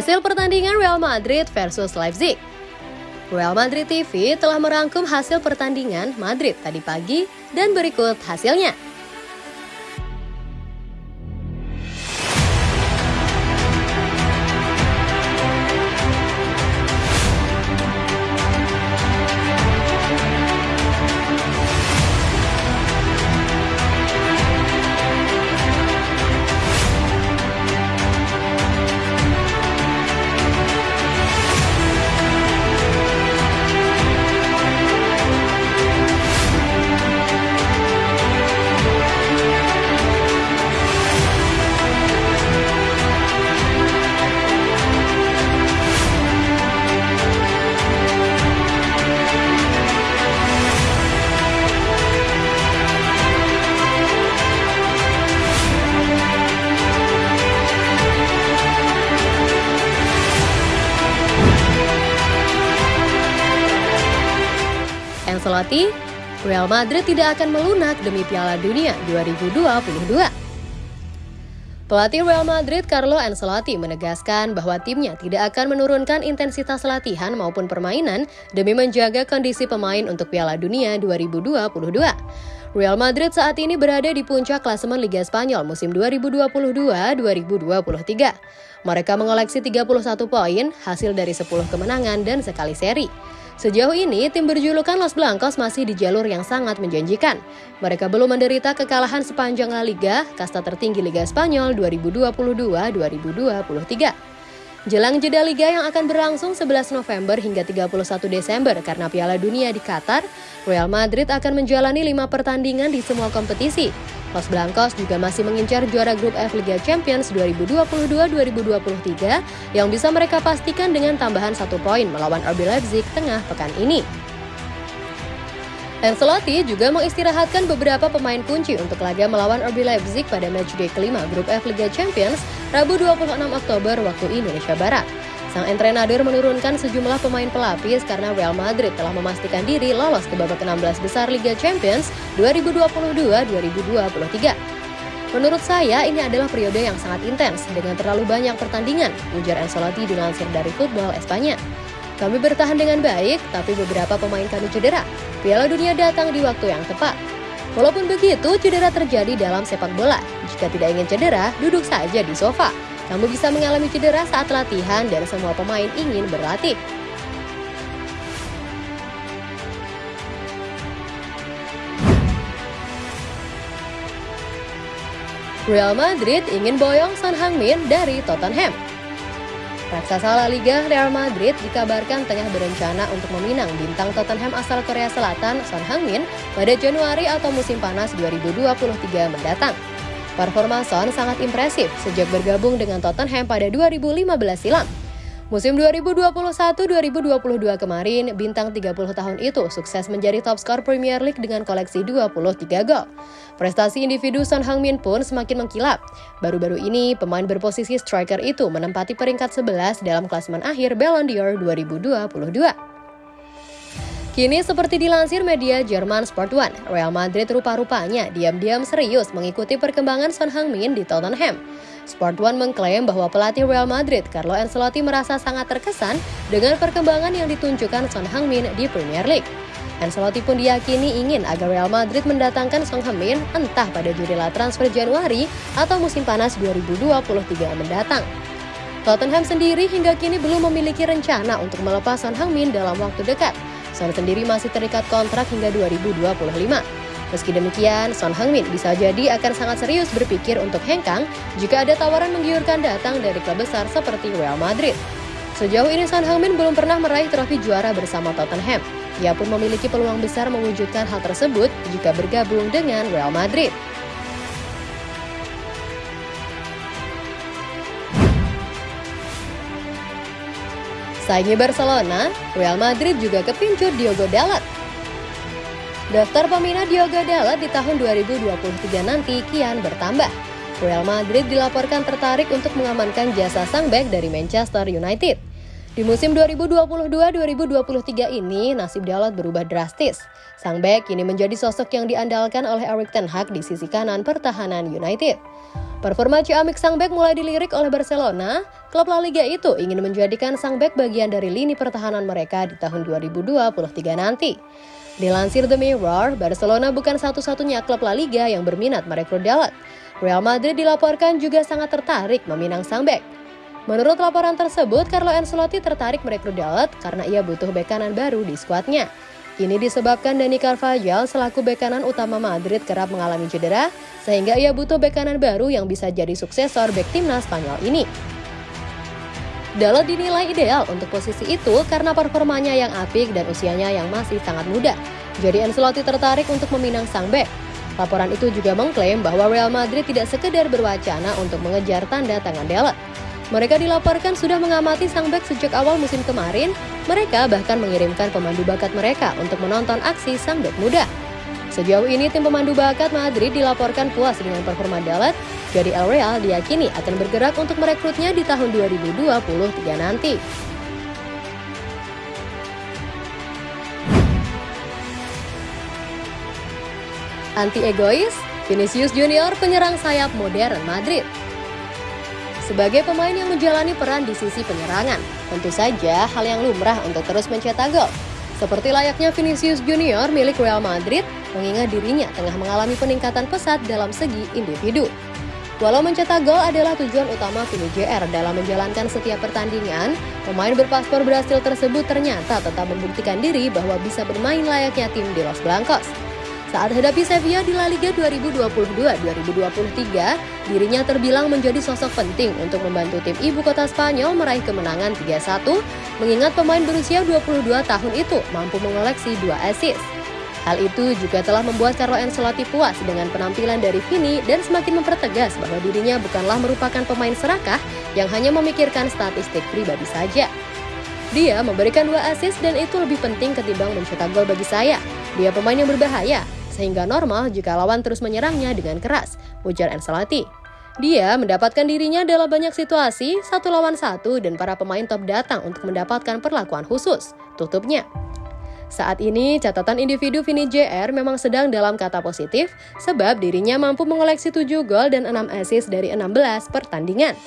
Hasil pertandingan Real Madrid versus Leipzig. Real Madrid TV telah merangkum hasil pertandingan Madrid tadi pagi dan berikut hasilnya. Ancelotti, Real Madrid tidak akan melunak demi Piala Dunia 2022. Pelatih Real Madrid Carlo Ancelotti menegaskan bahwa timnya tidak akan menurunkan intensitas latihan maupun permainan demi menjaga kondisi pemain untuk Piala Dunia 2022. Real Madrid saat ini berada di puncak klasemen Liga Spanyol musim 2022-2023. Mereka mengoleksi 31 poin, hasil dari 10 kemenangan dan sekali seri. Sejauh ini, tim berjulukan Los Blancos masih di jalur yang sangat menjanjikan. Mereka belum menderita kekalahan sepanjang La Liga, kasta tertinggi Liga Spanyol 2022-2023. Jelang jeda Liga yang akan berlangsung 11 November hingga 31 Desember karena Piala Dunia di Qatar, Real Madrid akan menjalani lima pertandingan di semua kompetisi. Los Blancos juga masih mengincar juara grup F Liga Champions 2022-2023 yang bisa mereka pastikan dengan tambahan satu poin melawan RB Leipzig tengah pekan ini. Ancelotti juga mengistirahatkan beberapa pemain kunci untuk laga melawan RB Leipzig pada matchday kelima grup F Liga Champions Rabu 26 Oktober waktu Indonesia Barat. Sang entrenador menurunkan sejumlah pemain pelapis karena Real Madrid telah memastikan diri lolos ke babak 16 besar Liga Champions 2022-2023. Menurut saya, ini adalah periode yang sangat intens dengan terlalu banyak pertandingan, ujar Ancelotti dilansir dari Football Espanya. Kami bertahan dengan baik, tapi beberapa pemain kami cedera. Piala Dunia datang di waktu yang tepat. Walaupun begitu, cedera terjadi dalam sepak bola. Jika tidak ingin cedera, duduk saja di sofa. Kamu bisa mengalami cedera saat latihan dan semua pemain ingin berlatih. Real Madrid ingin boyong Son Heung-min dari Tottenham. Raksasa La Liga Real Madrid dikabarkan tengah berencana untuk meminang bintang Tottenham asal Korea Selatan Son Heung-min pada Januari atau musim panas 2023 mendatang. Performa Son sangat impresif sejak bergabung dengan Tottenham pada 2015 silam. Musim 2021-2022 kemarin, bintang 30 tahun itu sukses menjadi top skor Premier League dengan koleksi 23 gol. Prestasi individu Son Heung-min pun semakin mengkilap. Baru-baru ini, pemain berposisi striker itu menempati peringkat 11 dalam klasemen akhir Ballon d'Or 2022. Kini seperti dilansir media Jerman Sport One, Real Madrid rupa-rupanya diam-diam serius mengikuti perkembangan Son Heung-min di Tottenham. Sport One mengklaim bahwa pelatih Real Madrid Carlo Ancelotti merasa sangat terkesan dengan perkembangan yang ditunjukkan Son Heung-min di Premier League. Ancelotti pun diyakini ingin agar Real Madrid mendatangkan Son Heung-min entah pada jendela transfer Januari atau musim panas 2023 mendatang. Tottenham sendiri hingga kini belum memiliki rencana untuk melepas Son Heung-min dalam waktu dekat. Son sendiri masih terikat kontrak hingga 2025. Meski demikian, Son Heung-min bisa jadi akan sangat serius berpikir untuk hengkang jika ada tawaran menggiurkan datang dari klub besar seperti Real Madrid. Sejauh ini Son Heung-min belum pernah meraih trofi juara bersama Tottenham. Ia pun memiliki peluang besar mewujudkan hal tersebut jika bergabung dengan Real Madrid. Saingi Barcelona, Real Madrid juga kepincut Diogo Dalot. Daftar peminat Diogo Dalot di tahun 2023 nanti kian bertambah. Real Madrid dilaporkan tertarik untuk mengamankan jasa sang back dari Manchester United. Di musim 2022-2023 ini, nasib Dalot berubah drastis. Sang bek kini menjadi sosok yang diandalkan oleh Erik Ten Hag di sisi kanan pertahanan United. Performa Ciamik sang bek mulai dilirik oleh Barcelona, klub La Liga itu ingin menjadikan sang bek bagian dari lini pertahanan mereka di tahun 2023 nanti. Dilansir The Mirror, Barcelona bukan satu-satunya klub La Liga yang berminat merekrut Dalot. Real Madrid dilaporkan juga sangat tertarik meminang sang bek. Menurut laporan tersebut, Carlo Ancelotti tertarik merekrut Dalot karena ia butuh bek kanan baru di skuadnya. Ini disebabkan Dani Carvajal selaku bek kanan utama Madrid kerap mengalami cedera, sehingga ia butuh bek kanan baru yang bisa jadi suksesor bek timnas Spanyol ini. Dalot dinilai ideal untuk posisi itu karena performanya yang apik dan usianya yang masih sangat muda. Jadi Ancelotti tertarik untuk meminang sang bek. Laporan itu juga mengklaim bahwa Real Madrid tidak sekedar berwacana untuk mengejar tanda tangan Dalot. Mereka dilaporkan sudah mengamati sang bek sejak awal musim kemarin. Mereka bahkan mengirimkan pemandu bakat mereka untuk menonton aksi sang bek muda. Sejauh ini tim pemandu bakat Madrid dilaporkan puas dengan performa Dalat, jadi El Real diyakini akan bergerak untuk merekrutnya di tahun 2023 nanti. Anti egois, Vinicius Junior penyerang sayap modern Madrid. Sebagai pemain yang menjalani peran di sisi penyerangan, tentu saja hal yang lumrah untuk terus mencetak gol. Seperti layaknya Vinicius Junior milik Real Madrid, mengingat dirinya tengah mengalami peningkatan pesat dalam segi individu. Walau mencetak gol adalah tujuan utama Vini JR dalam menjalankan setiap pertandingan, pemain berpaspor Brasil tersebut ternyata tetap membuktikan diri bahwa bisa bermain layaknya tim di Los Blancos. Saat hadapi Sevilla di La Liga 2022-2023, dirinya terbilang menjadi sosok penting untuk membantu tim ibu kota Spanyol meraih kemenangan 3-1, mengingat pemain berusia 22 tahun itu mampu mengoleksi dua assist. Hal itu juga telah membuat Carlo Ancelotti puas dengan penampilan dari Vini dan semakin mempertegas bahwa dirinya bukanlah merupakan pemain serakah yang hanya memikirkan statistik pribadi saja. Dia memberikan dua assist dan itu lebih penting ketimbang mencetak gol bagi saya. Dia pemain yang berbahaya, sehingga normal jika lawan terus menyerangnya dengan keras, ujar Ancelotti. Dia mendapatkan dirinya dalam banyak situasi, satu lawan satu dan para pemain top datang untuk mendapatkan perlakuan khusus, tutupnya. Saat ini, catatan individu Vini JR memang sedang dalam kata positif, sebab dirinya mampu mengoleksi 7 gol dan 6 assist dari 16 pertandingan.